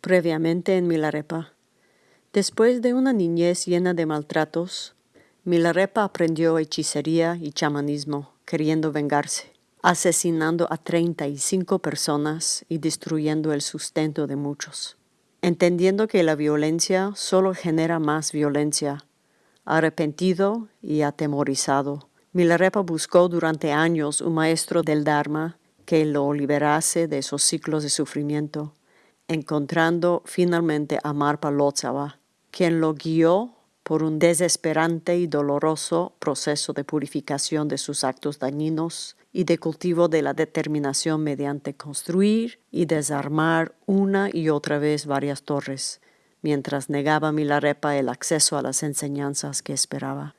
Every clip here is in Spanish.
Previamente en Milarepa. Después de una niñez llena de maltratos, Milarepa aprendió hechicería y chamanismo, queriendo vengarse, asesinando a 35 personas y destruyendo el sustento de muchos. Entendiendo que la violencia solo genera más violencia, arrepentido y atemorizado, Milarepa buscó durante años un maestro del Dharma que lo liberase de esos ciclos de sufrimiento encontrando finalmente a Marpa Lotzawa, quien lo guió por un desesperante y doloroso proceso de purificación de sus actos dañinos y de cultivo de la determinación mediante construir y desarmar una y otra vez varias torres, mientras negaba Milarepa el acceso a las enseñanzas que esperaba.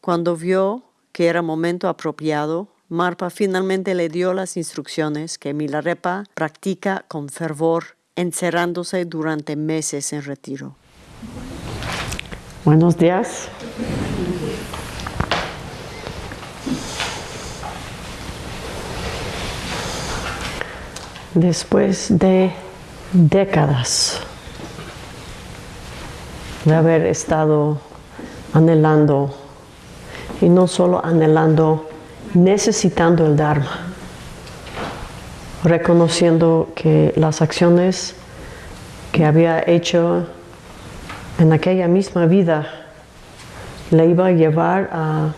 Cuando vio que era momento apropiado, Marpa finalmente le dio las instrucciones que Milarepa practica con fervor encerrándose durante meses en retiro. Buenos días. Después de décadas de haber estado anhelando, y no solo anhelando, necesitando el Dharma, reconociendo que las acciones que había hecho en aquella misma vida le iba a llevar a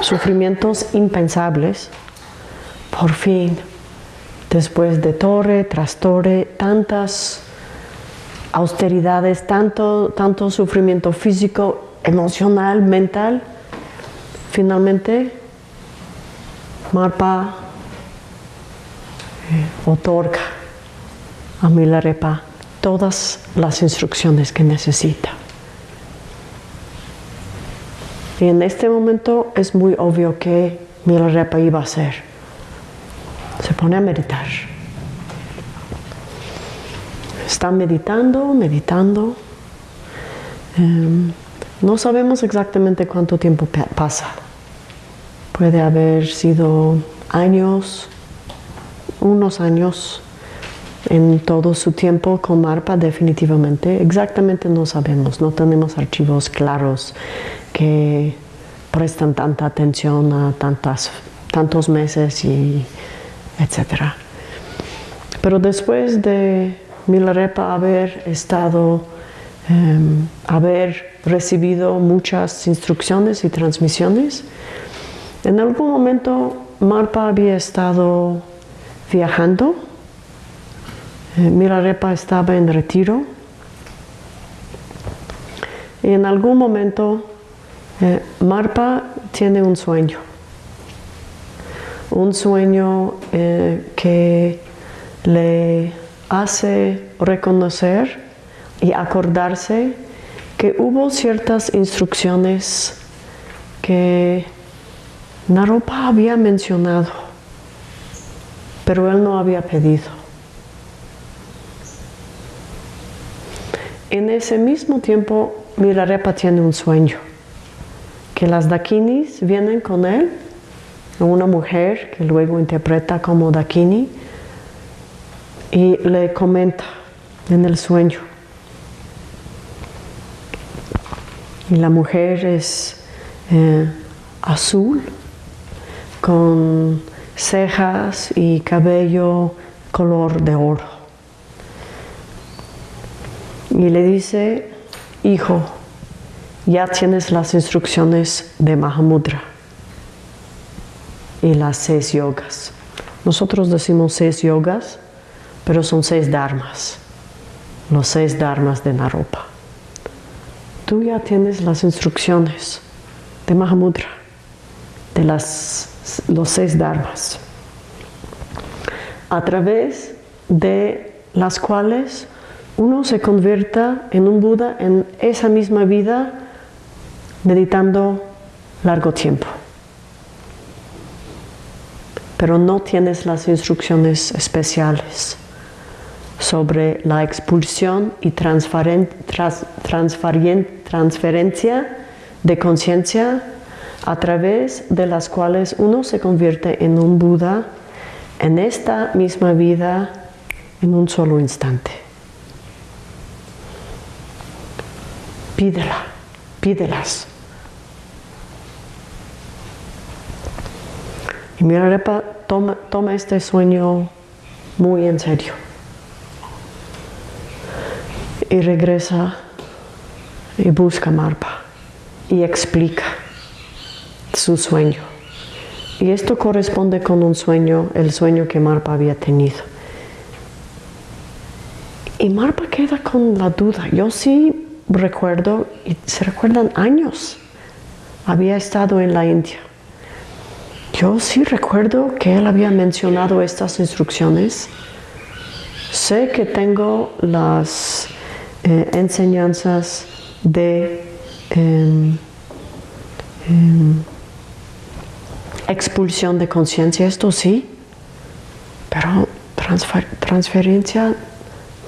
sufrimientos impensables, por fin, después de torre tras torre, tantas austeridades, tanto, tanto sufrimiento físico, emocional, mental, finalmente Marpa otorga a Milarepa todas las instrucciones que necesita. Y en este momento es muy obvio que Milarepa iba a hacer. Se pone a meditar. Está meditando, meditando. Em, no sabemos exactamente cuánto tiempo pasa. Puede haber sido años, unos años en todo su tiempo con MARPA definitivamente. Exactamente no sabemos, no tenemos archivos claros que prestan tanta atención a tantas, tantos meses y etcétera. Pero después de Milarepa haber estado, em, haber recibido muchas instrucciones y transmisiones, en algún momento Marpa había estado viajando. Eh, Mirarepa estaba en retiro. Y en algún momento eh, Marpa tiene un sueño. Un sueño eh, que le hace reconocer y acordarse que hubo ciertas instrucciones que Naropa había mencionado pero él no había pedido. En ese mismo tiempo, Mirarepa tiene un sueño, que las dakinis vienen con él, una mujer que luego interpreta como dakini, y le comenta en el sueño. Y la mujer es eh, azul, con cejas y cabello color de oro. Y le dice, hijo, ya tienes las instrucciones de Mahamudra y las seis yogas. Nosotros decimos seis yogas, pero son seis dharmas, los seis dharmas de Naropa. Tú ya tienes las instrucciones de Mahamudra, de las los seis dharmas, a través de las cuales uno se convierta en un Buda en esa misma vida meditando largo tiempo. Pero no tienes las instrucciones especiales sobre la expulsión y transferencia de conciencia a través de las cuales uno se convierte en un Buda en esta misma vida en un solo instante. Pídela, pídelas. Y Mirarepa toma, toma este sueño muy en serio. Y regresa y busca Marpa y explica su sueño. Y esto corresponde con un sueño, el sueño que Marpa había tenido. Y Marpa queda con la duda. Yo sí recuerdo, y se recuerdan años, había estado en la India. Yo sí recuerdo que él había mencionado estas instrucciones. Sé que tengo las eh, enseñanzas de em, em, expulsión de conciencia, esto sí, pero transferencia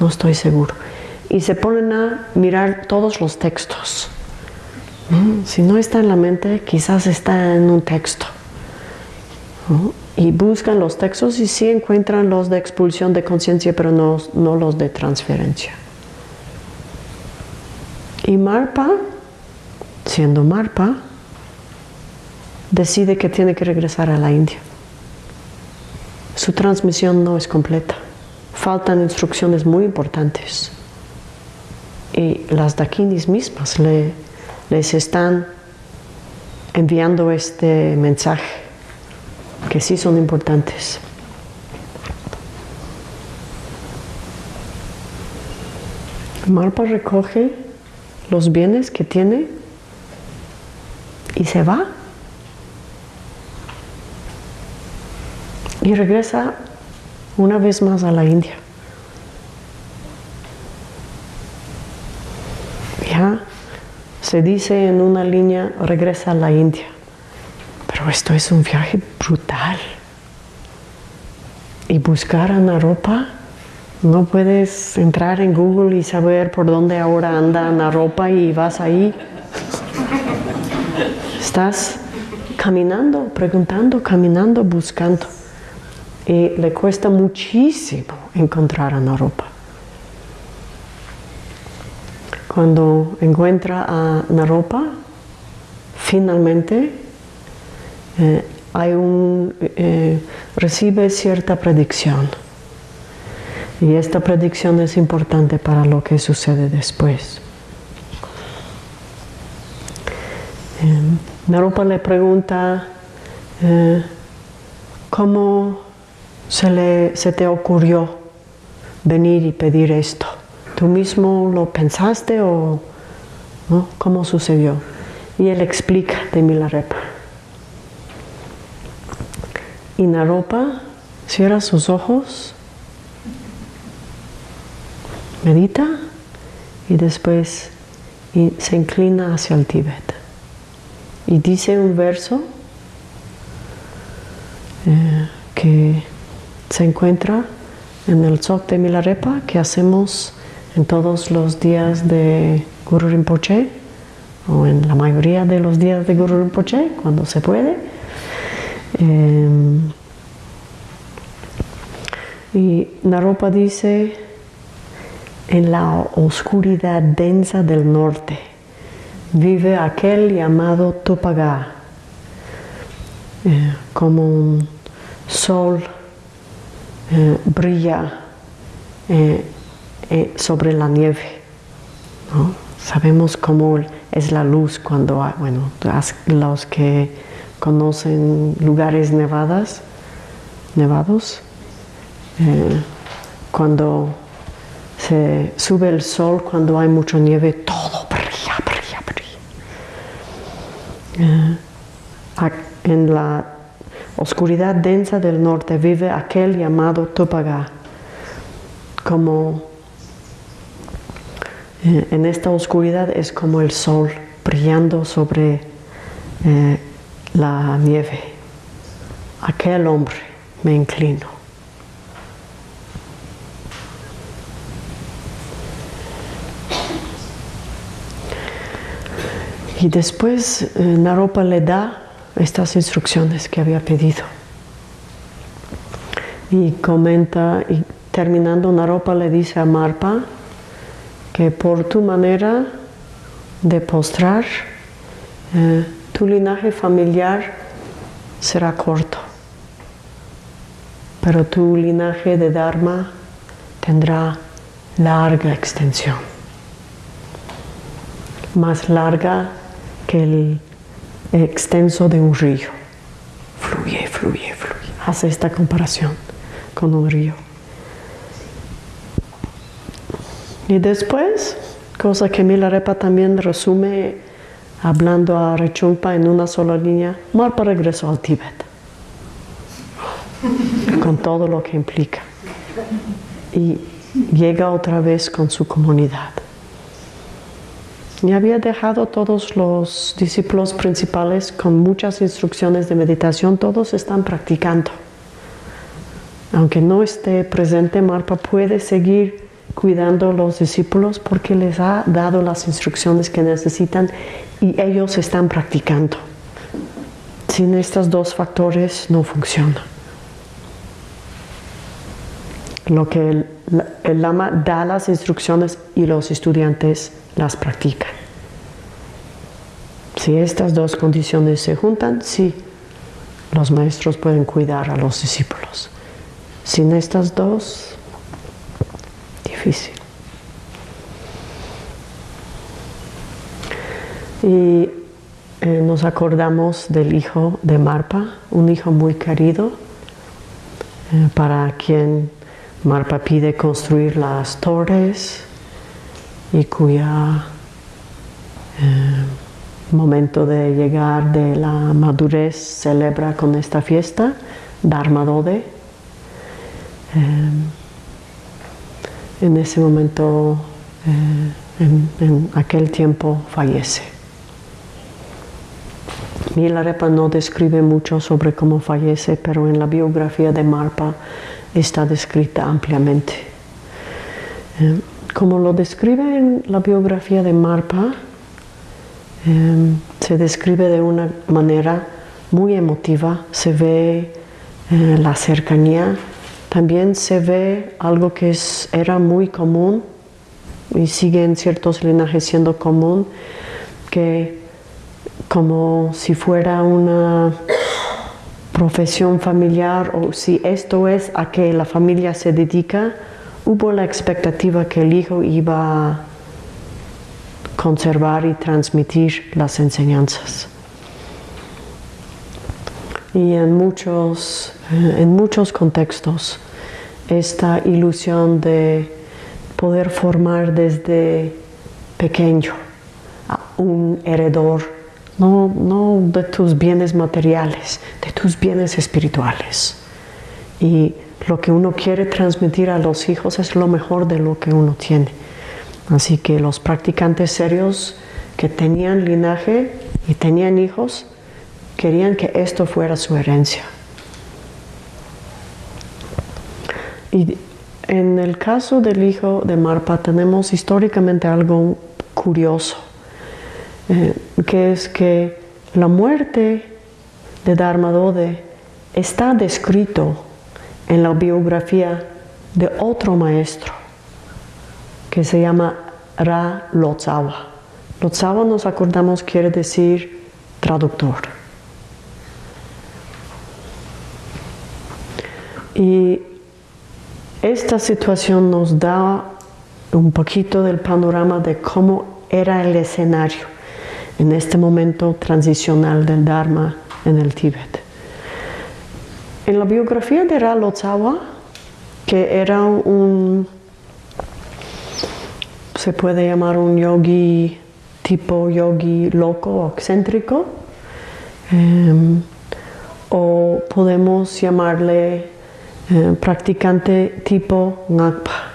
no estoy seguro. Y se ponen a mirar todos los textos. Si no está en la mente, quizás está en un texto. Y buscan los textos y sí encuentran los de expulsión de conciencia, pero no, no los de transferencia. Y Marpa, siendo Marpa, decide que tiene que regresar a la India. Su transmisión no es completa. Faltan instrucciones muy importantes. Y las dakinis mismas le, les están enviando este mensaje, que sí son importantes. Marpa recoge los bienes que tiene y se va. Y regresa una vez más a la India. Ya se dice en una línea, regresa a la India. Pero esto es un viaje brutal. Y buscar a Naropa no puedes entrar en Google y saber por dónde ahora anda la ropa y vas ahí. Estás caminando, preguntando, caminando, buscando. Y le cuesta muchísimo encontrar a Naropa. Cuando encuentra a Naropa, finalmente eh, hay un, eh, recibe cierta predicción y esta predicción es importante para lo que sucede después. Eh, Narupa le pregunta, eh, ¿cómo se, le, te ocurrió venir y pedir esto? ¿Tú mismo lo pensaste o cómo sucedió? Y él explica de Milarepa. Y Naropa cierra sus ojos medita y después se inclina hacia el Tíbet. Y dice un verso eh, que se encuentra en el Tzok de Milarepa que hacemos en todos los días de Guru Rinpoche o en la mayoría de los días de Guru Rinpoche cuando se puede. Em, y Naropa dice en la oscuridad densa del norte vive aquel llamado Tupagá, eh, como un sol eh, brilla eh, sobre la nieve. Sabemos cómo es la luz cuando, hay, bueno, los que conocen lugares nevadas, nevados, cuando se sube el sol cuando hay mucha nieve, todo brilla, brilla, brilla. Eh, en la oscuridad densa del norte vive aquel llamado Tupaga. Como eh, en esta oscuridad es como el sol brillando sobre eh, la nieve. Aquel hombre me inclino. Y después eh, Naropa le da estas instrucciones que había pedido. Y comenta, y terminando Naropa le dice a Marpa que por tu manera de postrar, eh, tu linaje familiar será corto, pero tu linaje de Dharma tendrá larga extensión, más larga que el extenso de un río. Fluye, fluye, fluye. Hace esta comparación con un río. Y después, cosa que Milarepa también resume hablando a Rechungpa en una sola línea, Marpa regresó al Tíbet, con todo lo que implica. Y llega otra vez con su comunidad. Y había dejado todos los discípulos principales con muchas instrucciones de meditación, todos están practicando. Aunque no esté presente, Marpa puede seguir cuidando a los discípulos porque les ha dado las instrucciones que necesitan y ellos están practicando. Sin estos dos factores no funciona. Lo que el lama da las instrucciones y los estudiantes las practican. Si estas dos condiciones se juntan, sí, los maestros pueden cuidar a los discípulos. Sin estas dos, difícil. Y eh, nos acordamos del hijo de Marpa, un hijo muy querido, eh, para quien Marpa pide construir las torres y cuya eh, momento de llegar de la madurez celebra con esta fiesta, Dharma Dode. en ese momento, en aquel tiempo, fallece. Milarepa no describe mucho sobre cómo fallece, pero en la biografía de Marpa está descrita ampliamente. Eh, como lo describe en la biografía de Marpa, eh, se describe de una manera muy emotiva, se ve eh, la cercanía, también se ve algo que era muy común y sigue en ciertos linajes siendo común, que como si fuera una profesión familiar o si esto es a que la familia se dedica, hubo la expectativa que el hijo iba a conservar y transmitir las enseñanzas. Y en muchos, eh, en muchos contextos, esta ilusión de poder formar desde pequeño a un heredor no, no de tus bienes materiales, de tus bienes espirituales. Y lo que uno quiere transmitir a los hijos es lo mejor de lo que uno tiene. Así que los practicantes serios que tenían linaje y tenían hijos, querían que esto fuera su herencia. Y en el caso del hijo de Marpa tenemos históricamente algo curioso. Eh, que es que la muerte de Dharmadode está descrito en la biografía de otro maestro que se llama Ra Lotsawa. Lotsawa nos acordamos quiere decir traductor. Y esta situación nos da un poquito del panorama de cómo era el escenario en este momento transicional del Dharma en el Tíbet. En la biografía de Ra Lotsawa, que era un, se puede llamar un yogi tipo yogi loco o excéntrico, em, o podemos llamarle eh, practicante tipo Ngakpa.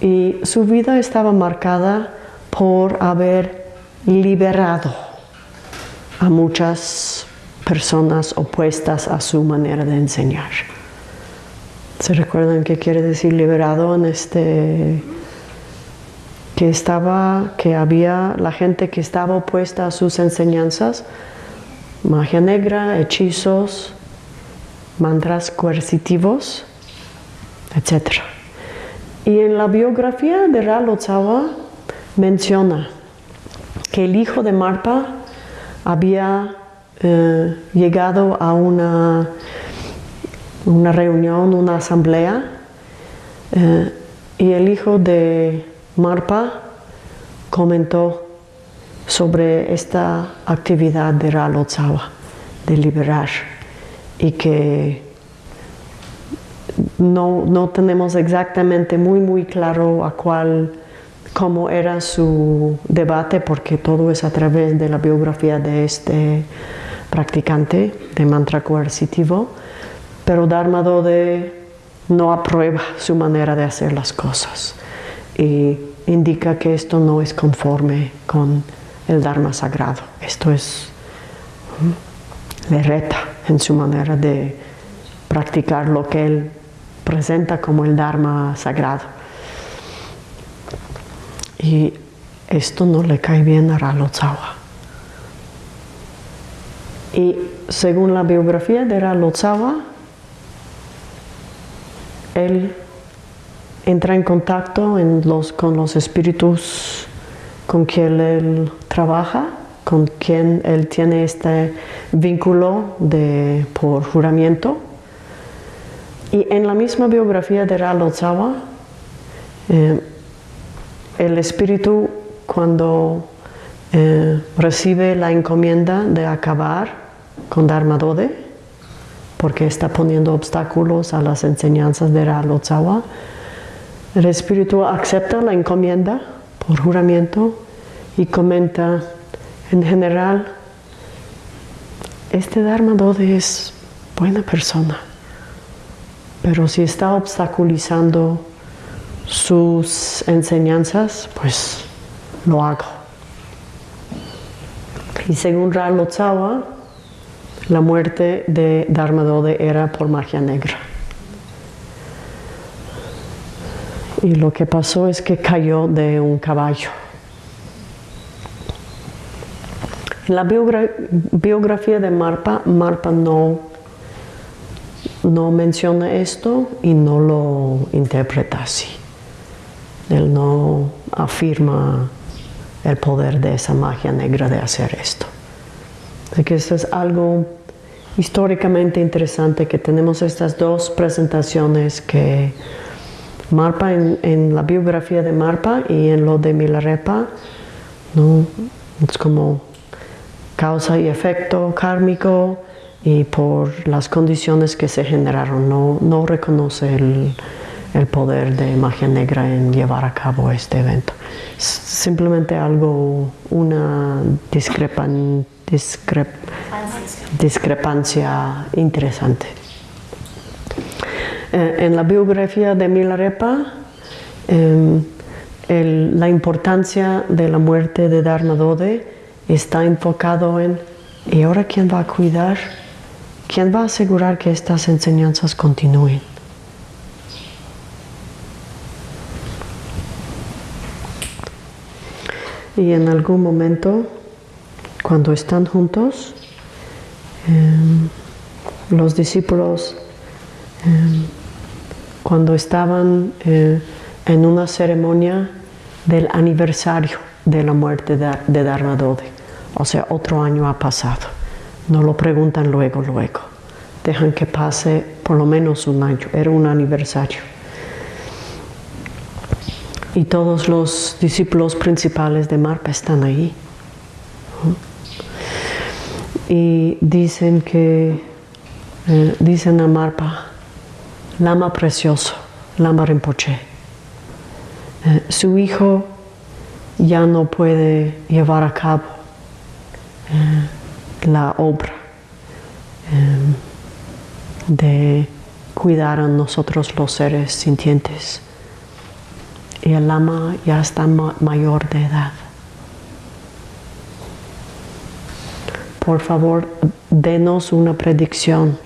Y su vida estaba marcada por haber liberado a muchas personas opuestas a su manera de enseñar. ¿Se recuerdan qué quiere decir liberado en este que estaba que había la gente que estaba opuesta a sus enseñanzas, magia negra, hechizos, mantras coercitivos, etc. Y en la biografía de Ra menciona que el hijo de Marpa había eh, llegado a una, una reunión, una asamblea, eh, y el hijo de Marpa comentó sobre esta actividad de Ralotzawa, de liberar, y que no, no, tenemos exactamente muy, muy claro a cuál, cómo era su debate, porque todo es a través de la biografía de este practicante de mantra coercitivo, pero Dharma Dode no aprueba su manera de hacer las cosas y indica que esto no es conforme con el Dharma sagrado. Esto es, le reta en su manera de practicar lo que él presenta como el Dharma sagrado. Y esto no le cae bien a Ralotzawa. Y según la biografía de Ralotzawa, él entra en contacto con los espíritus con quien él trabaja, con quien él tiene este vínculo de, por juramiento. Y en la misma biografía de Ralotzawa, eh, el espíritu cuando eh, recibe la encomienda de acabar con Dharma Dode, porque está poniendo obstáculos a las enseñanzas de Ralotzawa. El espíritu acepta la encomienda por juramento y comenta, en general, este Dharma Dode es buena persona, pero si está obstaculizando sus enseñanzas, pues lo hago. Y según Ralotzawa, la muerte de Dharma Dode era por magia negra. Y lo que pasó es que cayó de un caballo. En la biografía de Marpa, Marpa no, no menciona esto y no lo interpreta así. Él no afirma el poder de esa magia negra de hacer esto. Así que esto es algo históricamente interesante que tenemos estas dos presentaciones que Marpa en, la biografía de Marpa y en lo de Milarepa ¿no? es como causa y efecto kármico y por las condiciones que se generaron no, no reconoce el, el poder de magia negra en llevar a cabo este evento. Simplemente algo, una discrepancia interesante. Eh, en la biografía de Milarepa, em, la importancia de la muerte de Dharma Dode está enfocado en ¿y ahora quién va a cuidar? ¿Quién va a asegurar que estas enseñanzas continúen? Y en algún momento cuando están juntos, em, los discípulos, em, cuando estaban eh, en una ceremonia del aniversario de la muerte de, de Dharma Dode, o sea, otro año ha pasado, no lo preguntan luego, luego, dejan que pase por lo menos un año, era un aniversario. Y todos los discípulos principales de Marpa están ahí y dicen que, eh, dicen a Marpa, Lama precioso, Lama Rinpoche, eh, su hijo ya no puede llevar a cabo eh, la obra de cuidar a nosotros los seres sintientes. Y el lama ya está mayor de edad. por favor, denos una predicción,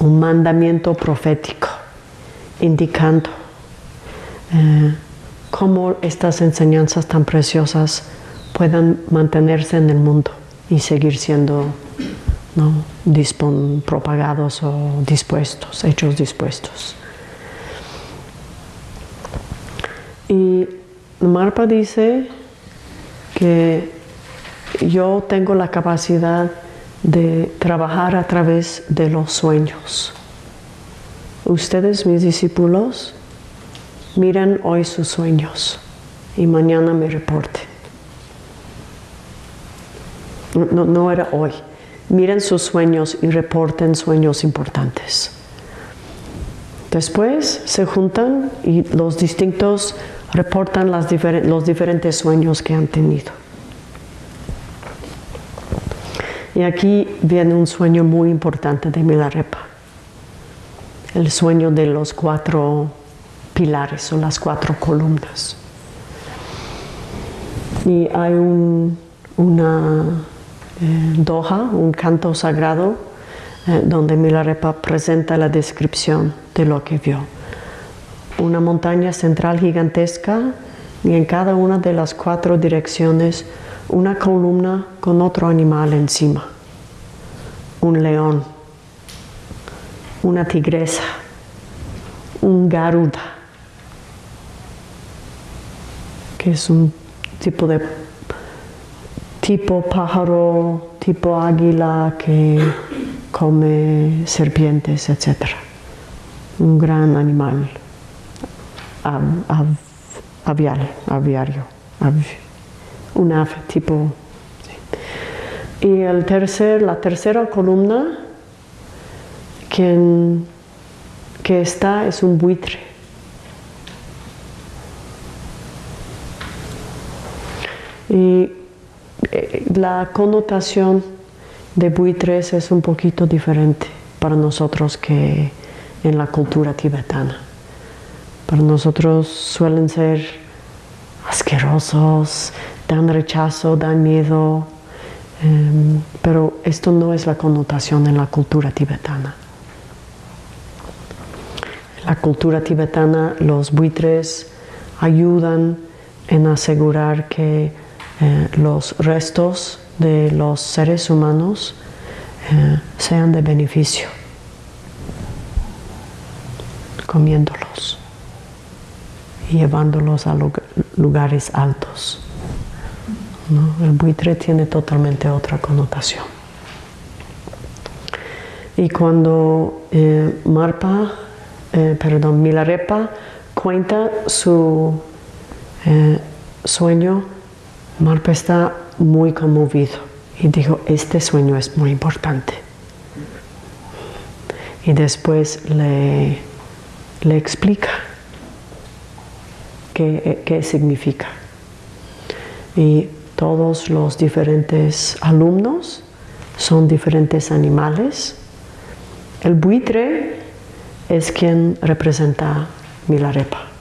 un mandamiento profético, indicando eh, cómo estas enseñanzas tan preciosas puedan mantenerse en el mundo y seguir siendo propagados o dispuestos, hechos dispuestos. Y Marpa dice que yo tengo la capacidad de trabajar a través de los sueños. Ustedes, mis discípulos, miren hoy sus sueños y mañana me reporten. No, era hoy. Miren sus sueños y reporten sueños importantes. Después se juntan y los distintos reportan las los diferentes sueños que han tenido. Y aquí viene un sueño muy importante de Milarepa, el sueño de los cuatro pilares o las cuatro columnas. Y hay un, una eh, doha, un canto sagrado, eh, donde Milarepa presenta la descripción de lo que vio. Una montaña central gigantesca y en cada una de las cuatro direcciones una columna con otro animal encima. Un león, una tigresa, un garuda, que es un tipo de tipo pájaro, tipo águila que come serpientes, etc. Un gran animal aviario un ave tipo. Y el tercer, la tercera columna quien, que está es un buitre. Y eh, la connotación de buitres es un poquito diferente para nosotros que en la cultura tibetana. Para nosotros suelen ser asquerosos, dan rechazo, dan miedo, em, pero esto no es la connotación en la cultura tibetana. En la cultura tibetana los buitres ayudan en asegurar que eh, los restos de los seres humanos eh, sean de beneficio, comiéndolos llevándolos a lugares altos. El buitre tiene totalmente otra connotación. Y cuando eh, Marpa, eh, perdón, Milarepa cuenta su eh, sueño, Marpa está muy conmovido y dijo, este sueño es muy importante. Y después le, le explica qué, significa. Y todos los diferentes alumnos son diferentes animales. El buitre es quien representa Milarepa.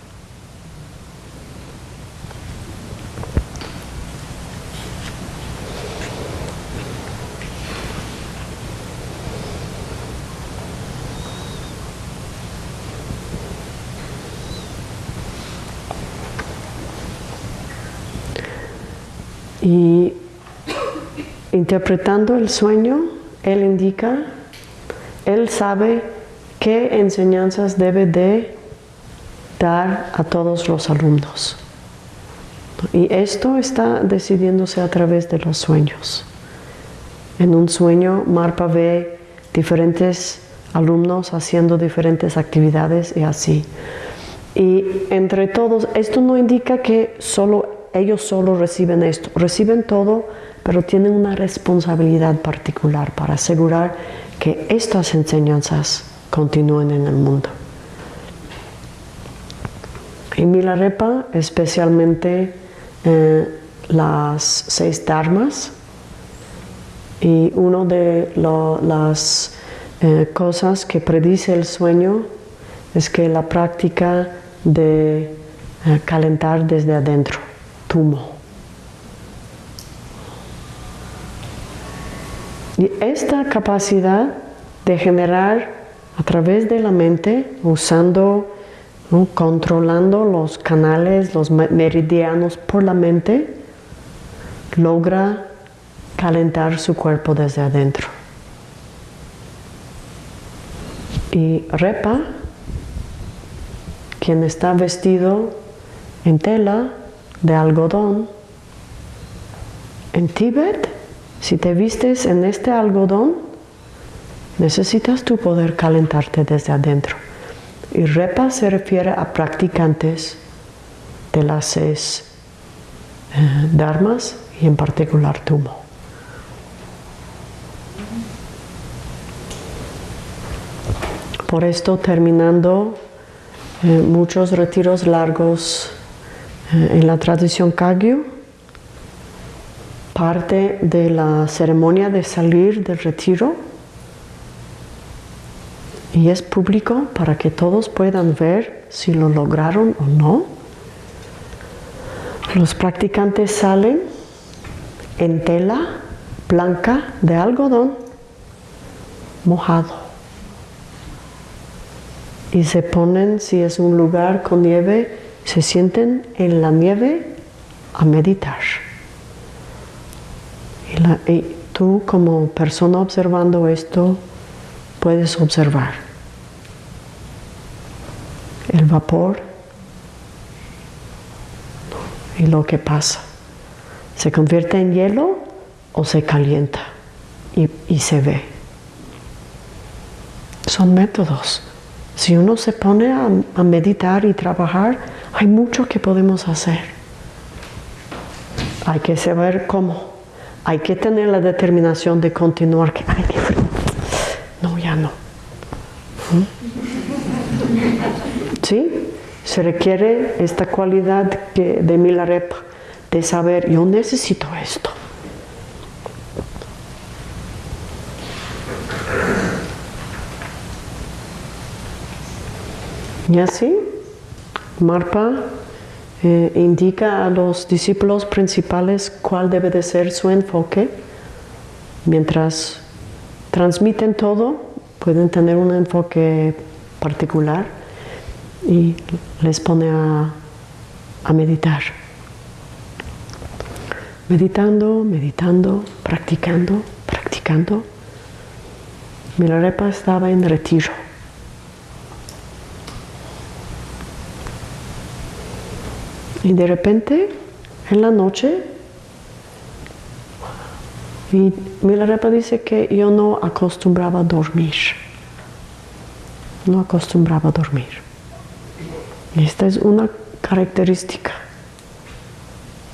Y interpretando el sueño, él indica, él sabe qué enseñanzas debe de dar a todos los alumnos. Y esto está decidiéndose a través de los sueños. En un sueño, Marpa ve diferentes alumnos haciendo diferentes actividades y así. Y entre todos, esto no indica que solo ellos solo reciben esto, reciben todo, pero tienen una responsabilidad particular para asegurar que estas enseñanzas continúen en el mundo. En Milarepa, especialmente eh, las seis dharmas, y una de las eh, cosas que predice el sueño es que la práctica de eh, calentar desde adentro y esta capacidad de generar a través de la mente, usando, controlando los canales, los meridianos por la mente, logra calentar su cuerpo desde adentro. Y Repa, quien está vestido en tela, de algodón, En Tíbet, si te vistes en este algodón, necesitas tu poder calentarte desde adentro. Y repa se refiere a practicantes de las seis eh, dharmas y en particular tumo. Por esto, terminando eh, muchos retiros largos en la tradición Kagyu, parte de la ceremonia de salir del retiro y es público para que todos puedan ver si lo lograron o no. Los practicantes salen en tela blanca de algodón mojado y se ponen, si es un lugar con nieve, se sienten en la nieve a meditar. Y, tú como persona observando esto puedes observar el vapor y lo que pasa. ¿Se convierte en hielo o se calienta y, y se ve? Son métodos. Si uno se pone a, meditar y trabajar, hay mucho que podemos hacer. Hay que saber cómo. Hay que tener la determinación de continuar. Que, ay, No, ya no. ¿Mm? ¿Sí? Se requiere esta cualidad de Milarepa, de saber, yo necesito esto. Y así, Marpa eh, indica a los discípulos principales cuál debe de ser su enfoque. Mientras transmiten todo, pueden tener un enfoque particular y les pone a, a meditar. Meditando, meditando, practicando, practicando. Milarepa estaba en retiro. Y de repente, en la noche, y Milarepa dice que yo no acostumbraba a dormir. No acostumbraba a dormir. Esta es una característica.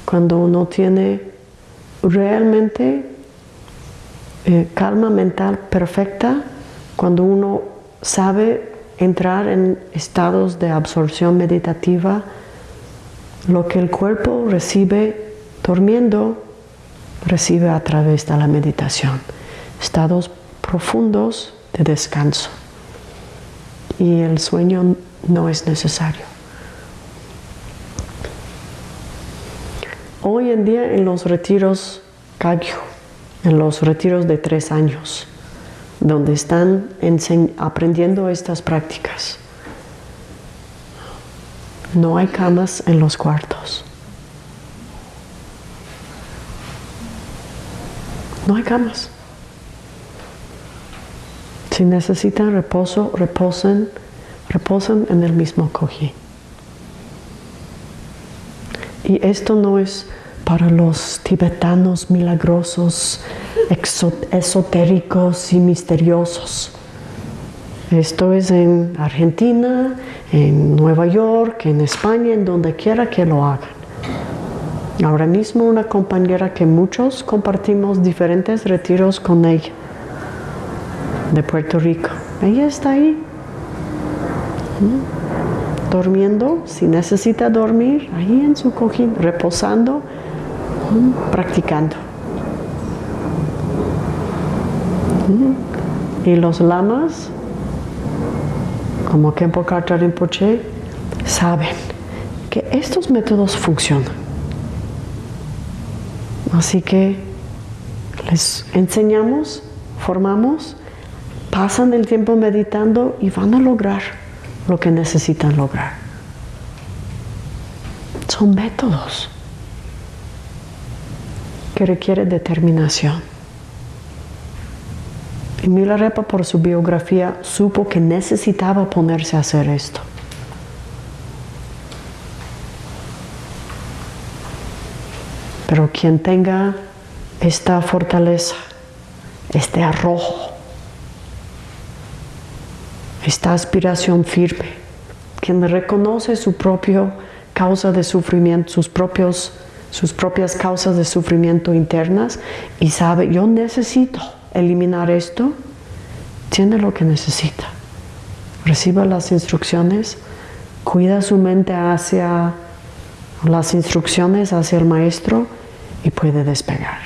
Cuando uno tiene realmente eh, calma mental perfecta, cuando uno sabe entrar en estados de absorción meditativa, lo que el cuerpo recibe durmiendo, recibe a través de la meditación. Estados profundos de descanso. Y el sueño no es necesario. Hoy en día en los retiros Kagyu, en los retiros de tres años, donde están aprendiendo estas prácticas, no hay camas en los cuartos. No hay camas. Si necesitan reposo, reposen, reposen en el mismo cojín. Y esto no es para los tibetanos milagrosos, esotéricos y misteriosos. Esto es en Argentina, en Nueva York, en España, en donde quiera que lo hagan. Ahora mismo una compañera que muchos compartimos diferentes retiros con ella, de Puerto Rico. Ella está ahí, durmiendo, si necesita dormir, ahí en su cojín, reposando, practicando. Y los lamas como Kempo Kartra Rinpoche, saben que estos métodos funcionan. Así que les enseñamos, formamos, pasan el tiempo meditando y van a lograr lo que necesitan lograr. Son métodos que requieren determinación. Milarepa por su biografía supo que necesitaba ponerse a hacer esto. Pero quien tenga esta fortaleza, este arrojo, esta aspiración firme, quien reconoce su propia causa de sufrimiento, sus, propios, sus propias causas de sufrimiento internas y sabe, yo necesito eliminar esto, tiene lo que necesita. Reciba las instrucciones, cuida su mente hacia las instrucciones, hacia el maestro y puede despegar.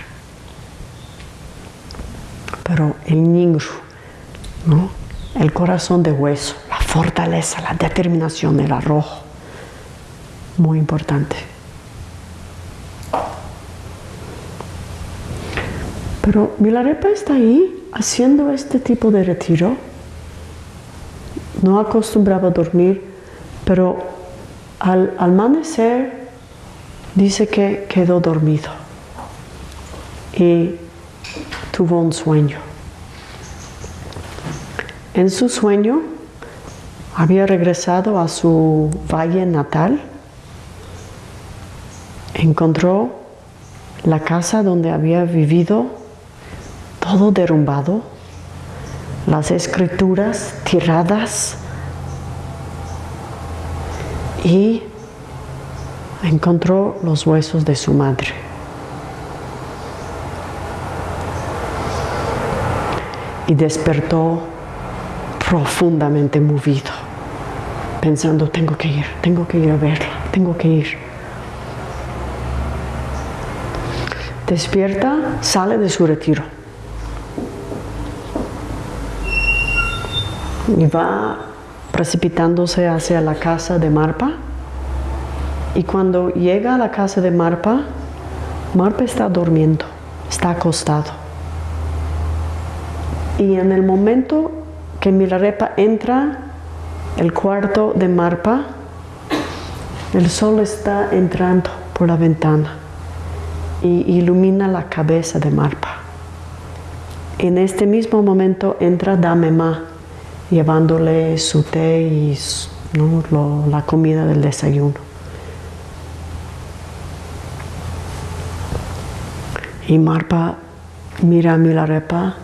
Pero el ningru, ¿no? el corazón de hueso, la fortaleza, la determinación, el arrojo, muy importante. Pero Milarepa está ahí haciendo este tipo de retiro. No acostumbraba a dormir, pero al amanecer dice que quedó dormido y tuvo un sueño. En su sueño había regresado a su valle natal, encontró la casa donde había vivido todo derrumbado, las escrituras tiradas y encontró los huesos de su madre. Y despertó profundamente movido, pensando, tengo que ir, tengo que ir a verla, tengo que ir. Despierta, sale de su retiro. Y va precipitándose hacia la casa de Marpa. Y cuando llega a la casa de Marpa, Marpa está durmiendo, está acostado. Y en el momento que Milarepa entra el cuarto de Marpa, el sol está entrando por la ventana y ilumina la cabeza de Marpa. En este mismo momento entra Damema llevándole su té y la comida del desayuno. Y Marpa mira a Milarepa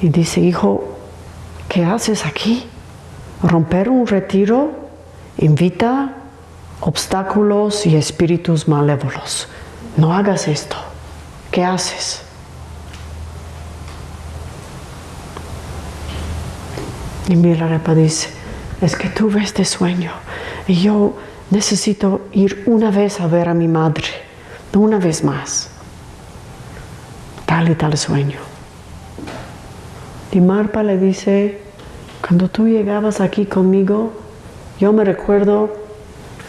y dice, hijo, ¿qué haces aquí? Romper un retiro invita obstáculos y espíritus malévolos. No hagas esto. ¿Qué haces? Y Milarepa dice, es que tuve este sueño y yo necesito ir una vez a ver a mi madre, una vez más. Tal y tal sueño. Y Marpa le dice, cuando tú llegabas aquí conmigo, yo me recuerdo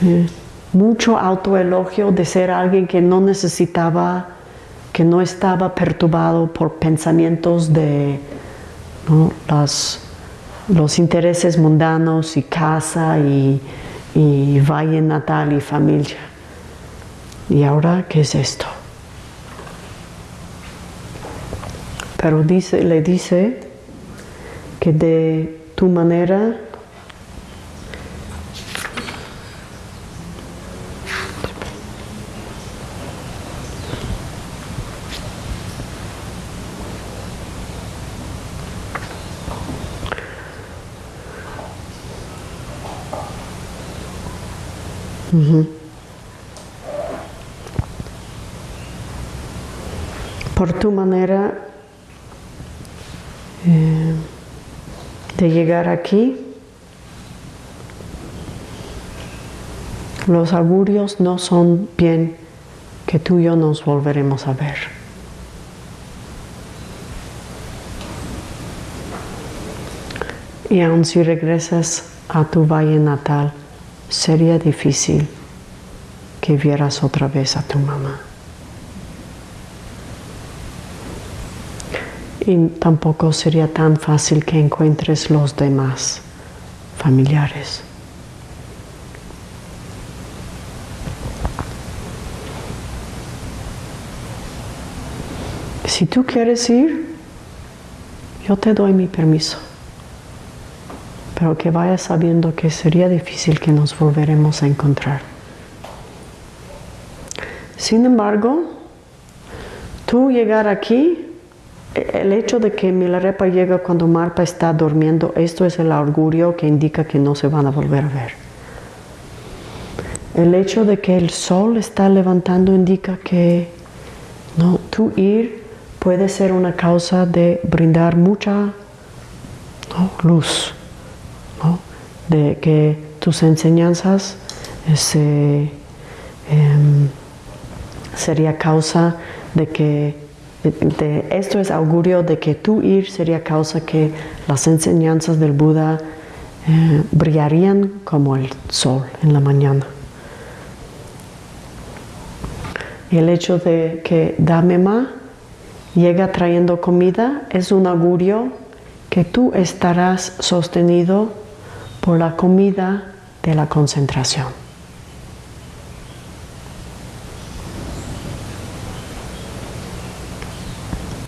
eh, mucho autoelogio de ser alguien que no necesitaba, que no estaba perturbado por pensamientos de los intereses mundanos y casa y, y valle natal y familia. ¿Y ahora qué es esto? Pero dice, le dice que de tu manera Por tu manera eh, de llegar aquí, los augurios no son bien que tú y yo nos volveremos a ver. Y aun si regresas a tu valle natal, sería difícil que vieras otra vez a tu mamá. y tampoco sería tan fácil que encuentres los demás familiares. Si tú quieres ir, yo te doy mi permiso, pero que vayas sabiendo que sería difícil que nos volveremos a encontrar. Sin embargo, tú llegar aquí, el hecho de que Milarepa llega cuando Marpa está durmiendo, esto es el augurio que indica que no se van a volver a ver. El hecho de que el sol está levantando indica que no, tú ir puede ser una causa de brindar mucha luz, de que tus enseñanzas ese, em, sería causa de que esto es augurio de que tú ir sería causa que las enseñanzas del Buda eh, brillarían como el sol en la mañana. Y el hecho de que Damema llega trayendo comida es un augurio que tú estarás sostenido por la comida de la concentración.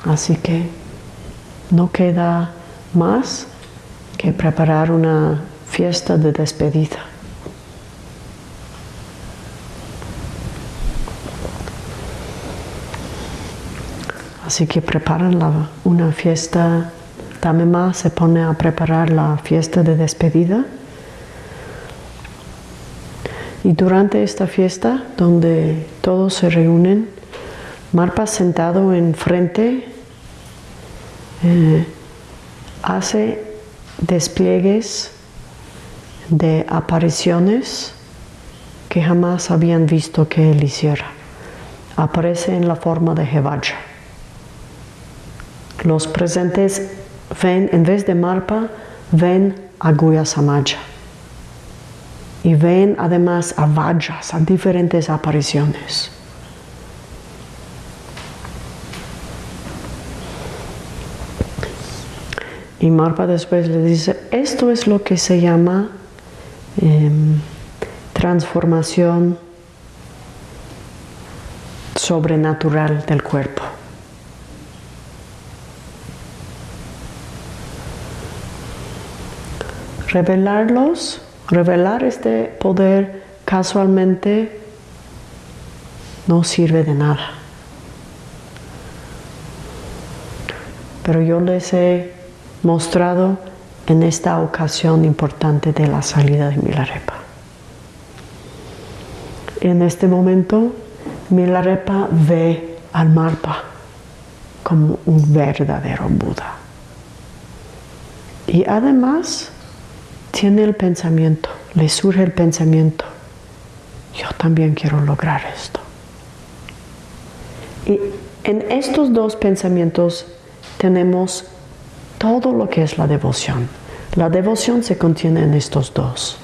Así que no queda más que preparar una fiesta de despedida. Así que preparan una fiesta, Tamema se pone a preparar la fiesta de despedida. Y durante esta fiesta, donde todos se reúnen, Marpa sentado enfrente eh, hace despliegues de apariciones que jamás habían visto que él hiciera. Aparece en la forma de Jevaja. Los presentes ven, en vez de Marpa, ven a Guya Samaja. Y ven además a Vajas, a diferentes apariciones. Y Marpa después le dice, esto es lo que se llama em, transformación sobrenatural del cuerpo. Revelarlos, revelar este poder casualmente no sirve de nada. Pero yo les he mostrado en esta ocasión importante de la salida de Milarepa. En este momento, Milarepa ve al Marpa como un verdadero Buda. Y además tiene el pensamiento, le surge el pensamiento, yo también quiero lograr esto. Y en estos dos pensamientos tenemos todo lo que es la devoción. La devoción se contiene en estos dos.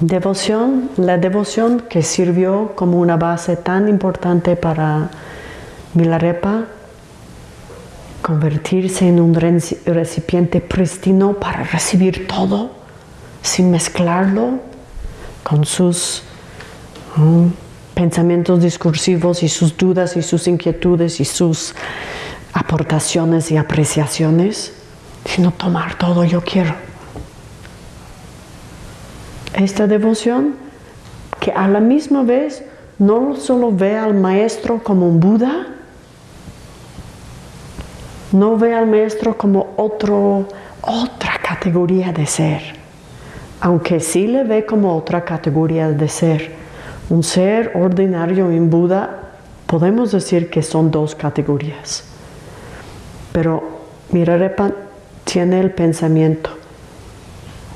Devoción, la devoción que sirvió como una base tan importante para Milarepa, convertirse en un recipiente pristino para recibir todo sin mezclarlo con sus mm, pensamientos discursivos y sus dudas y sus inquietudes y sus aportaciones y apreciaciones, sino tomar todo yo quiero. Esta devoción que a la misma vez no solo ve al maestro como un Buda, no ve al maestro como otro, otra categoría de ser, aunque sí le ve como otra categoría de ser un ser ordinario en Buda, podemos decir que son dos categorías. Pero Mirarepa tiene el pensamiento,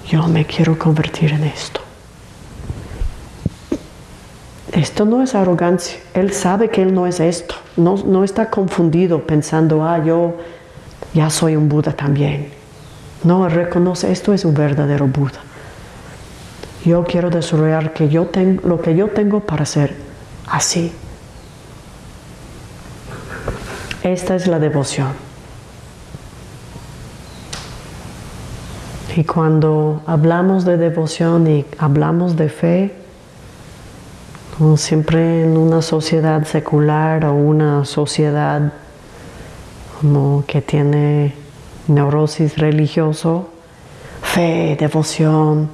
yo me quiero convertir en esto. Esto no es arrogancia, él sabe que él no es esto, no, no está confundido pensando, ah, yo ya soy un Buda también. No, él reconoce, esto es un verdadero Buda. Yo quiero desarrollar que yo tengo, lo que yo tengo para ser así. Esta es la devoción. Y cuando hablamos de devoción y hablamos de fe, siempre en una sociedad secular o una sociedad como que tiene neurosis religioso, fe, devoción,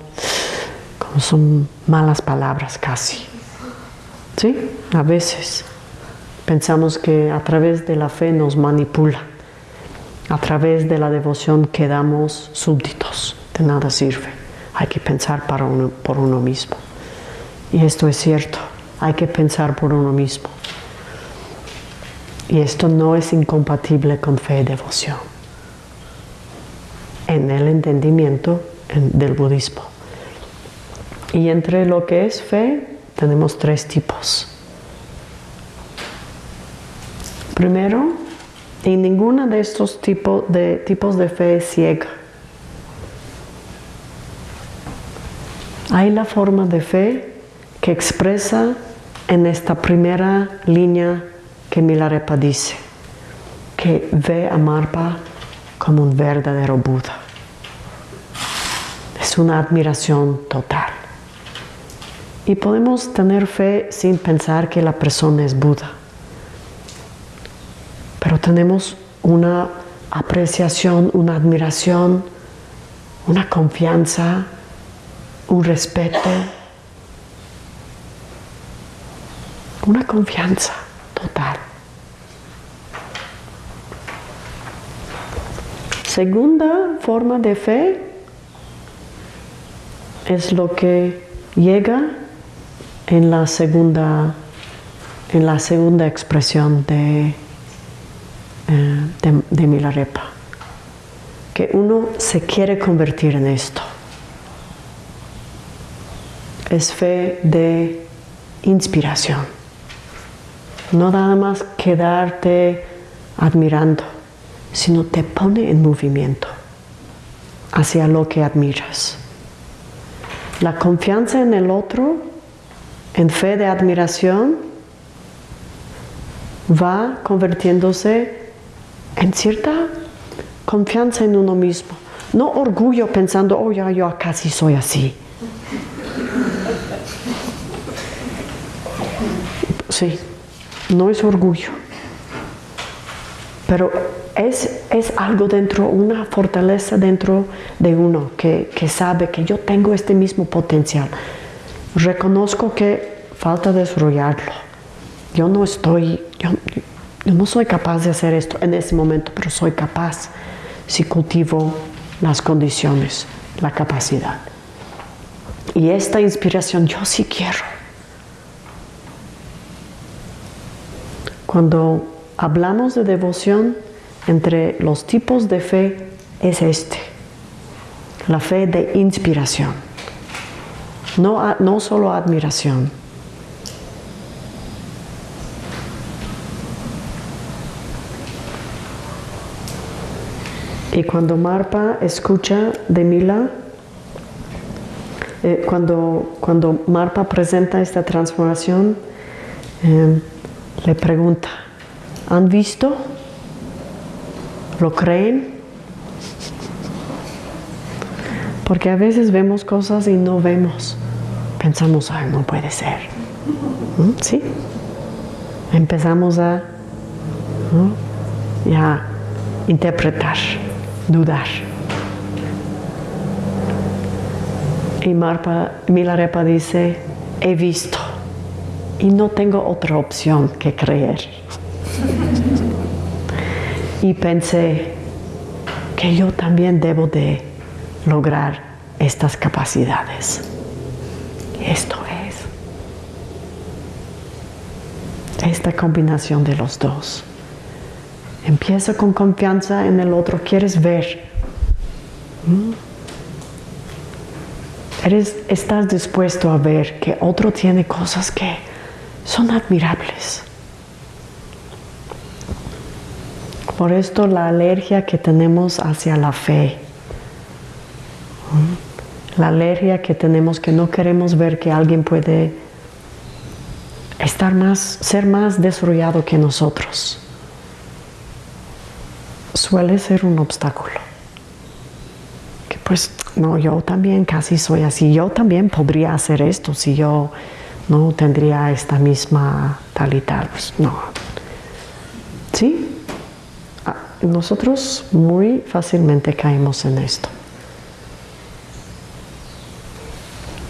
son malas palabras casi. Sí, a veces pensamos que a través de la fe nos manipula. A través de la devoción quedamos súbditos, de nada sirve. Hay que pensar para por uno mismo. Y esto es cierto, hay que pensar por uno mismo. Y esto no es incompatible con fe y devoción en el entendimiento del budismo. Y entre lo que es fe tenemos tres tipos. Primero, y ninguna de estos de, tipos de fe es ciega. Hay la forma de fe que expresa en esta primera línea que Milarepa dice, que ve a Marpa como un verdadero Buda. Es una admiración total. Y podemos tener fe sin pensar que la persona es Buda. Pero tenemos una apreciación, una admiración, una confianza, un respeto, una confianza total. Segunda forma de fe es lo que llega en la segunda, en la segunda expresión de, eh, de, de Milarepa, que uno se quiere convertir en esto. Es fe de inspiración. No nada más quedarte admirando, sino te pone en movimiento hacia lo que admiras. La confianza en el otro, en fe de admiración, va convirtiéndose en cierta confianza en uno mismo. No orgullo pensando, oh, ya yo casi soy así. Sí, no es orgullo. Pero es, es, algo dentro, una fortaleza dentro de uno que, sabe que yo tengo este mismo potencial. Reconozco que falta desarrollarlo. Yo no estoy, yo, yo no soy capaz de hacer esto en ese momento, pero soy capaz si cultivo las condiciones, la capacidad. Y esta inspiración yo sí quiero. Cuando hablamos de devoción, entre los tipos de fe es este, la fe de inspiración, no, no solo admiración. Y cuando Marpa escucha de Mila, eh, cuando, cuando Marpa presenta esta transformación, eh, le pregunta, ¿han visto? ¿Lo creen? Porque a veces vemos cosas y no vemos. Pensamos, ay, no puede ser. ¿Mm? ¿Sí? Empezamos a, interpretar, dudar. Y Marpa, Milarepa dice, he visto y no tengo otra opción que creer y pensé que yo también debo de lograr estas capacidades. esto es esta combinación de los dos. Empieza con confianza en el otro, quieres ver. ¿Mm? Estás dispuesto a ver que otro tiene cosas que son admirables. Por esto la alergia que tenemos hacia la fe, la alergia que tenemos que no queremos ver que alguien puede estar más, ser más desarrollado que nosotros, suele ser un obstáculo. Que pues, no, yo también casi soy así, yo también podría hacer esto si yo no tendría esta misma tal y tal. Pues no. ¿Sí? nosotros muy fácilmente caemos en esto.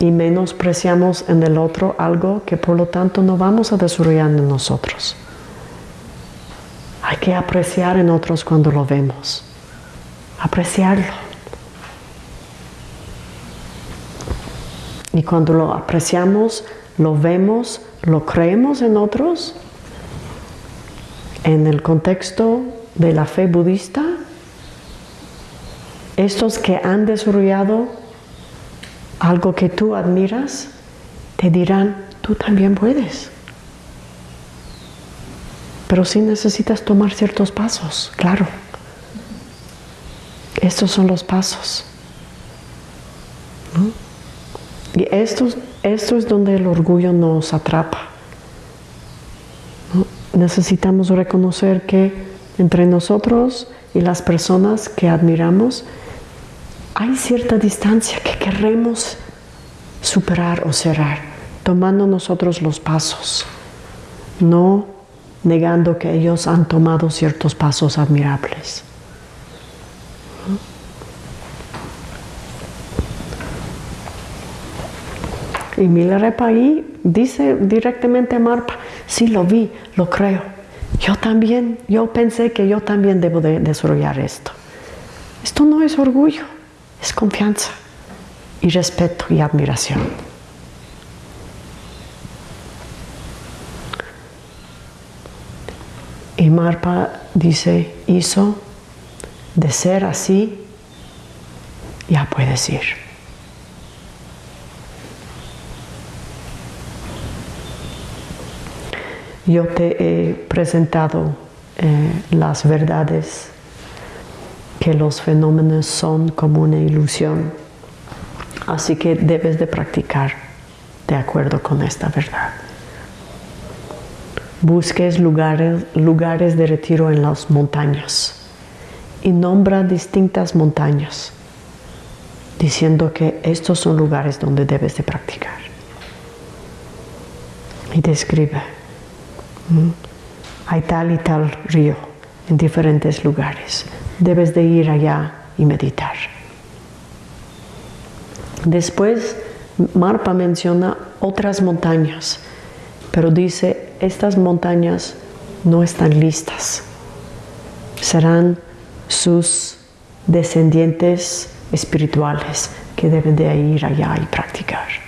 y menospreciamos en el otro algo que por lo tanto no vamos a desarrollar en nosotros. Hay que apreciar en otros cuando lo vemos, apreciarlo. Y cuando lo apreciamos, lo vemos, lo creemos en otros, en el contexto de la fe budista, estos que han desarrollado algo que tú admiras, te dirán, tú también puedes. Pero sí necesitas tomar ciertos pasos, claro. Estos son los pasos. Y esto, esto es donde el orgullo nos atrapa. Necesitamos reconocer que entre nosotros y las personas que admiramos hay cierta distancia que queremos superar o cerrar, tomando nosotros los pasos, no negando que ellos han tomado ciertos pasos admirables. Y Milarepa ahí dice directamente a Marpa, sí lo vi, lo creo. Yo también, yo pensé que yo también debo de desarrollar esto. Esto no es orgullo, es confianza y respeto y admiración. Y Marpa dice, hizo de ser así, ya puedes ir. Yo te he presentado eh, las verdades que los fenómenos son como una ilusión. Así que debes de practicar de acuerdo con esta verdad. Busques lugares, lugares de retiro en las montañas y nombra distintas montañas, diciendo que estos son lugares donde debes de practicar. Y describe, hay tal y tal río en diferentes lugares debes de ir allá y meditar. Después, Marpa menciona otras montañas, pero dice, estas montañas no están listas. Serán sus descendientes espirituales que deben de ir allá y practicar.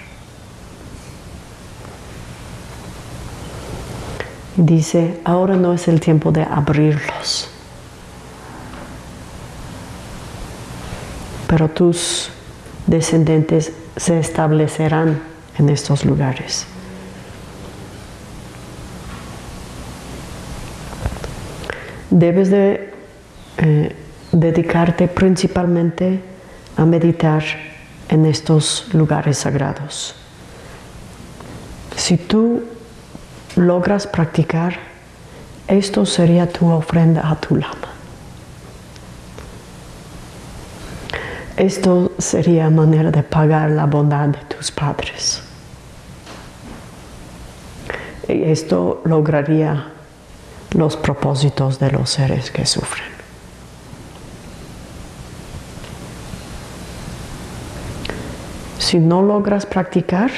Dice, ahora no es el tiempo de abrirlos pero tus descendientes se establecerán en estos lugares. Debes de eh, dedicarte principalmente a meditar en estos lugares sagrados. Si tú logras practicar, esto sería tu ofrenda a tu lama. Esto sería manera de pagar la bondad de tus padres. Y esto lograría los propósitos de los seres que sufren. Si no logras practicar,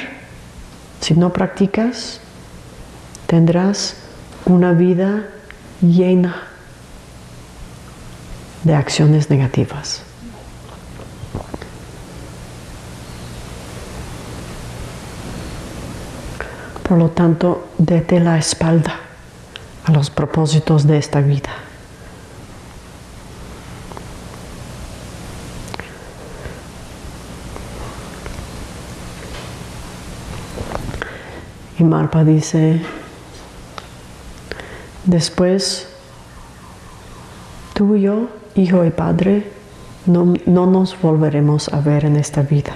si no practicas, tendrás una vida llena de acciones negativas. Por lo tanto, dete la espalda a los propósitos de esta vida. Y Marpa dice, después tú y yo, hijo y padre, no, no nos volveremos a ver en esta vida.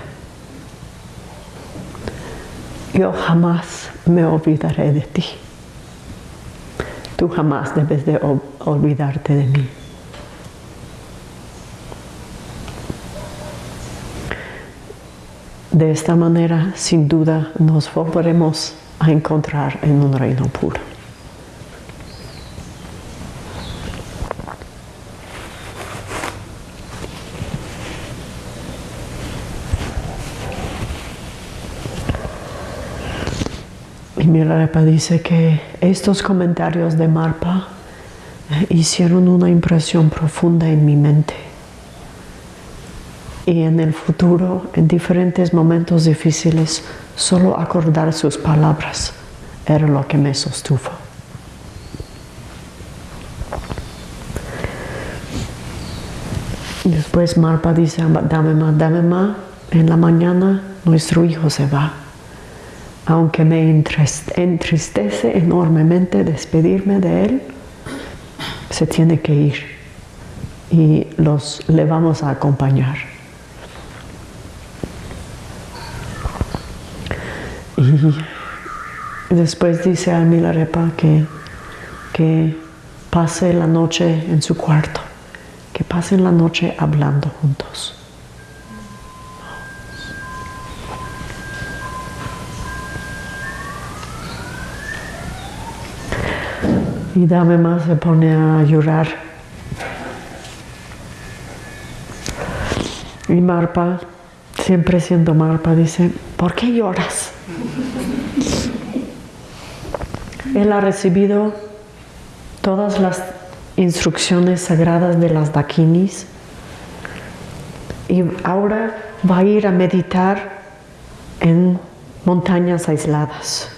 Yo jamás me olvidaré de ti. Tú jamás debes de olvidarte de mí. De esta manera, sin duda, nos volveremos a encontrar en un reino puro. Y Milarepa dice que estos comentarios de Marpa eh, hicieron una impresión profunda en mi mente. Y en el futuro, en diferentes momentos difíciles, solo acordar sus palabras era lo que me sostuvo. Después Marpa dice, dame más, dame más. En la mañana nuestro hijo se va. Aunque me entristece enormemente despedirme de él, se tiene que ir y los le vamos a acompañar. Y después dice a Milarepa que, que pase la noche en su cuarto que pasen la noche hablando juntos. Y Dame más se pone a llorar. Y Marpa, siempre siendo Marpa, dice, ¿por qué lloras? Él ha recibido todas las instrucciones sagradas de las dakinis y ahora va a ir a meditar en montañas aisladas.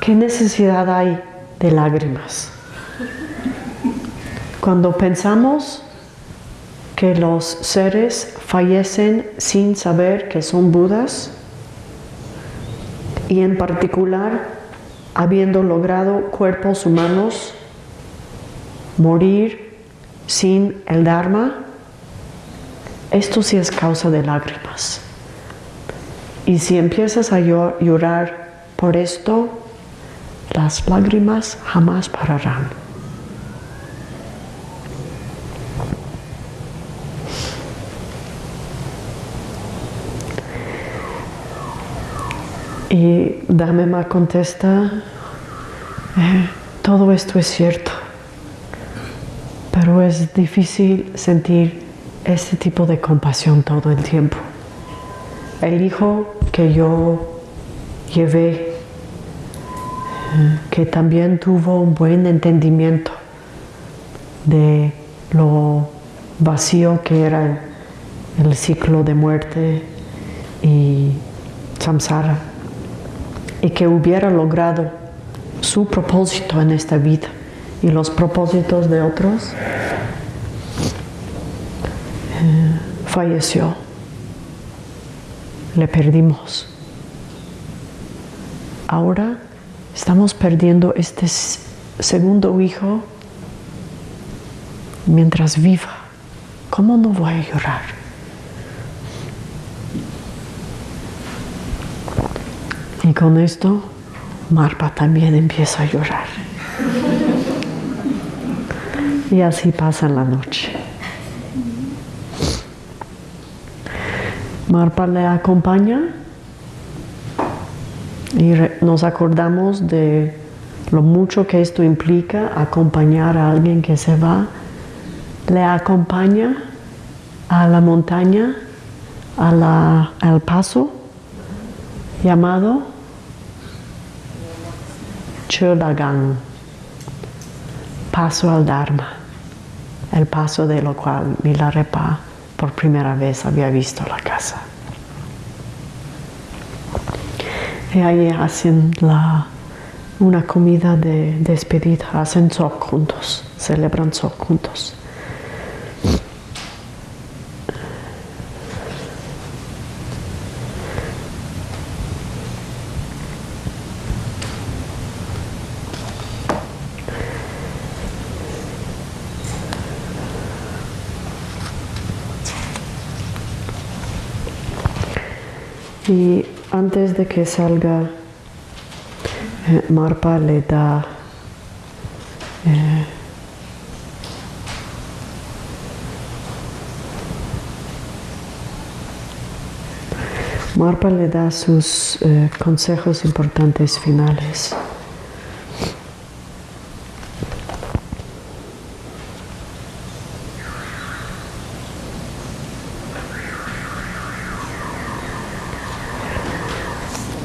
¿Qué necesidad hay de lágrimas? Cuando pensamos que los seres fallecen sin saber que son Budas y en particular habiendo logrado cuerpos humanos morir sin el Dharma, esto sí es causa de lágrimas. Y si empiezas a llorar por esto, las lágrimas jamás pararán. Y Dhamma contesta, eh, todo esto es cierto pero es difícil sentir este tipo de compasión todo el tiempo. El hijo que yo llevé, que también tuvo un buen entendimiento de lo vacío que era el ciclo de muerte y samsara, y que hubiera logrado su propósito en esta vida y los propósitos de otros, eh, falleció. Le perdimos. Ahora estamos perdiendo este segundo hijo mientras viva. ¿Cómo no voy a llorar? Y con esto, Marpa también empieza a llorar. Y así pasa la noche. Marpa le acompaña y nos acordamos de lo mucho que esto implica acompañar a alguien que se va. Le acompaña a la montaña, al paso llamado Chulagang, paso al Dharma el paso de lo cual Milarepa por primera vez había visto la casa. Ahí hacen una comida de despedida, hacen sok juntos, celebran sok juntos. Y antes de que salga, eh, Marpa le da eh, Marpa le da sus eh, consejos importantes finales.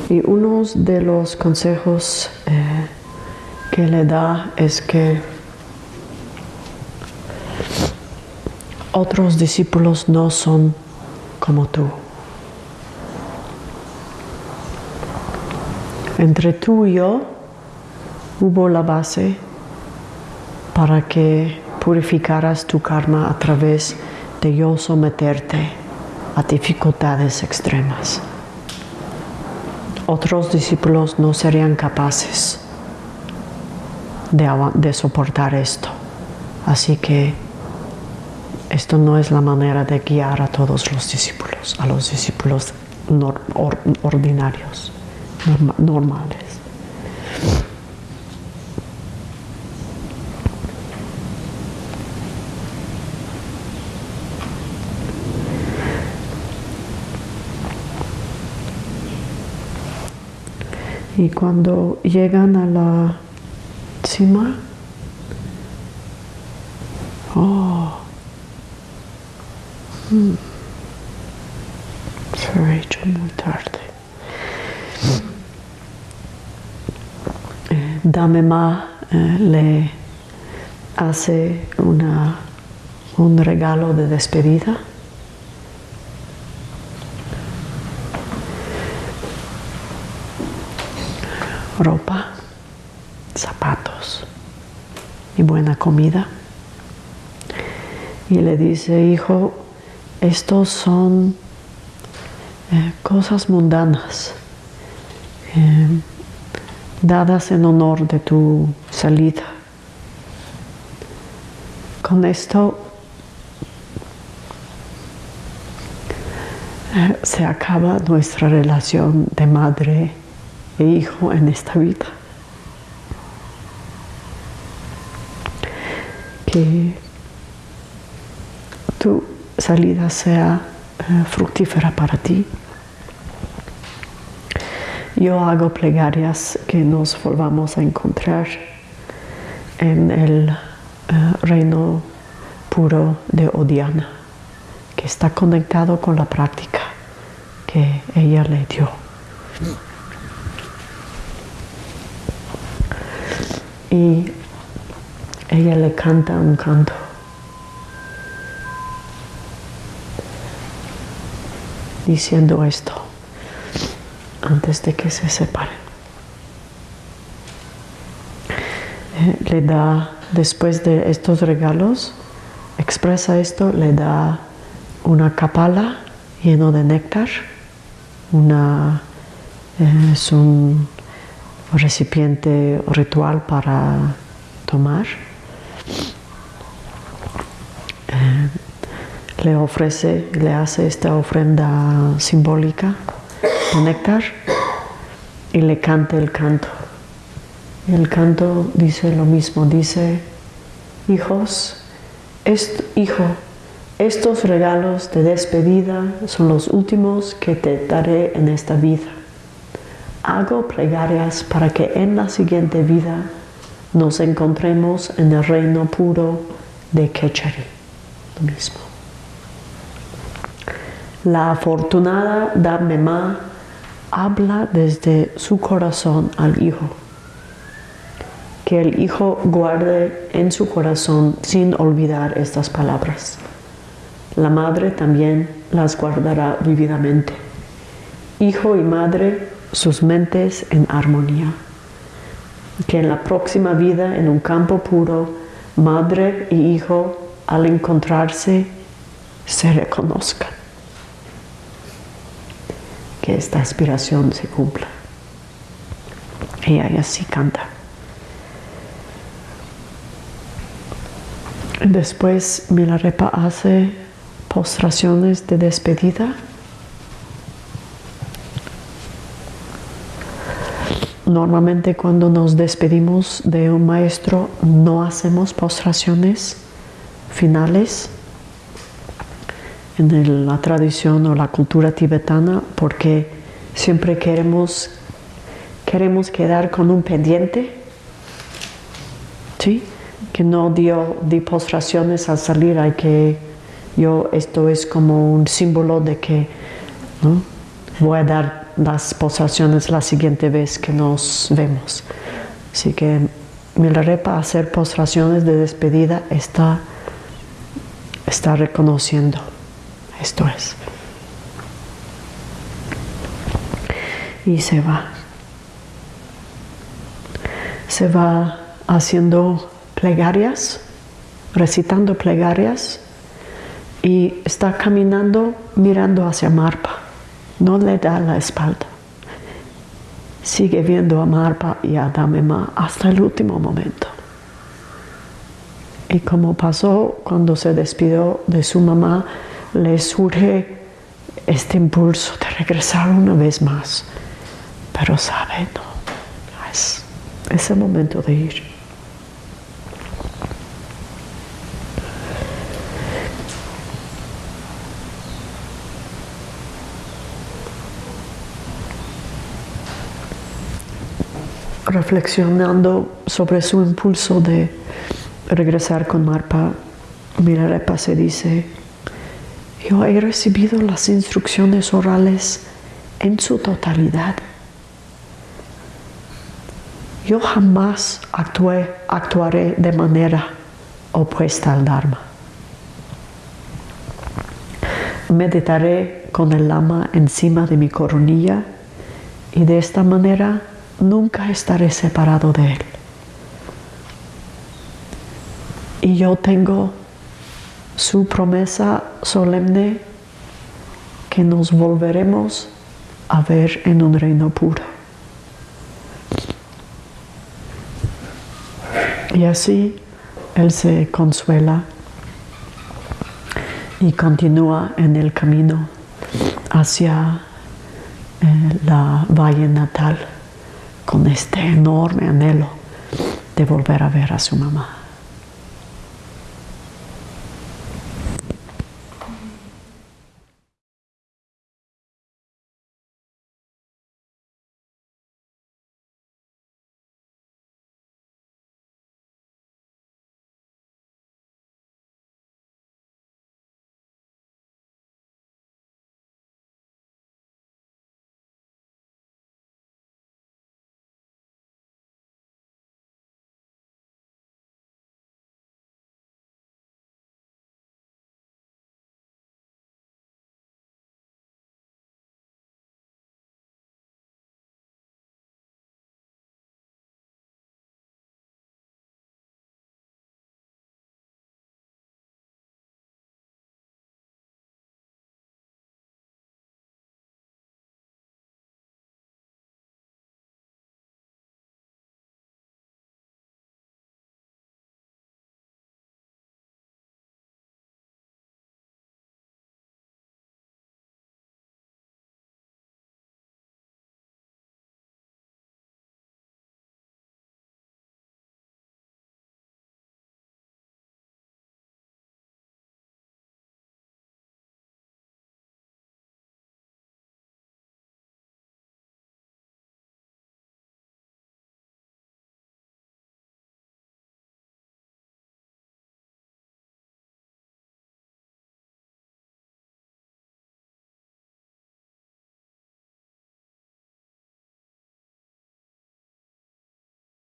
Y uno de los consejos eh, que le da es que otros discípulos no son como tú. Entre tú y yo hubo la base para que purificaras tu karma a través de yo someterte a dificultades extremas. Otros discípulos no serían capaces de, soportar esto. Así que esto no es la manera de guiar a todos los discípulos, a los discípulos ordinarios, normales. Y cuando llegan a la cima, oh, hmm, se ha hecho muy tarde. Eh, Damema eh, le hace una, un regalo de despedida ropa, zapatos y buena comida. Y le dice, hijo, estos son eh, cosas mundanas, eh, dadas en honor de tu salida. Con esto eh, se acaba nuestra relación de madre e hijo en esta vida. Que tu salida sea eh, fructífera para ti. Yo hago plegarias que nos volvamos a encontrar en el eh, reino puro de Odiana, que está conectado con la práctica que ella le dio. Y ella le canta un canto. diciendo esto antes de que se separen. Eh, le da, después de estos regalos, expresa esto, le da una capala lleno de néctar, una, eh, es un recipiente ritual para tomar. Eh, le ofrece, le hace esta ofrenda simbólica de néctar y le canta el canto. el canto dice lo mismo, dice, hijos, hijo, estos regalos de despedida son los últimos que te daré en esta vida hago plegarias para que en la siguiente vida nos encontremos en el reino puro de Kechari. Lo mismo. La afortunada Mema habla desde su corazón al Hijo. Que el Hijo guarde en su corazón sin olvidar estas palabras. La Madre también las guardará vividamente. Hijo y Madre sus mentes en armonía. Que en la próxima vida, en un campo puro, madre y hijo, al encontrarse, se reconozcan. Que esta aspiración se cumpla. Y así canta. Después Milarepa hace postraciones de despedida Normalmente cuando nos despedimos de un maestro no hacemos postraciones finales en la tradición o la cultura tibetana porque siempre queremos, queremos quedar con un pendiente, ¿sí? que no dio di postraciones al salir, hay que, yo, esto es como un símbolo de que voy a dar las postraciones la siguiente vez que nos vemos. Así que Milarepa hacer postraciones de despedida está, está reconociendo. Esto es. Y se va. Se va haciendo plegarias, recitando plegarias y está caminando mirando hacia Marpa. No le da la espalda. Sigue viendo a Marpa y a Damema hasta el último momento. Y como pasó cuando se despidió de su mamá, le surge este impulso de regresar una vez más. Pero sabe, no, es, es el momento de ir. Reflexionando sobre su impulso de regresar con Marpa, Milarepa se dice, yo he recibido las instrucciones orales en su totalidad. Yo jamás actuaré de manera opuesta al Dharma. Meditaré con el lama encima de mi coronilla y de esta manera nunca estaré separado de Él. Y yo tengo su promesa solemne que nos volveremos a ver en un reino puro. Y así Él se consuela y continúa en el camino hacia eh, la valle natal con este enorme anhelo de volver a ver a su mamá.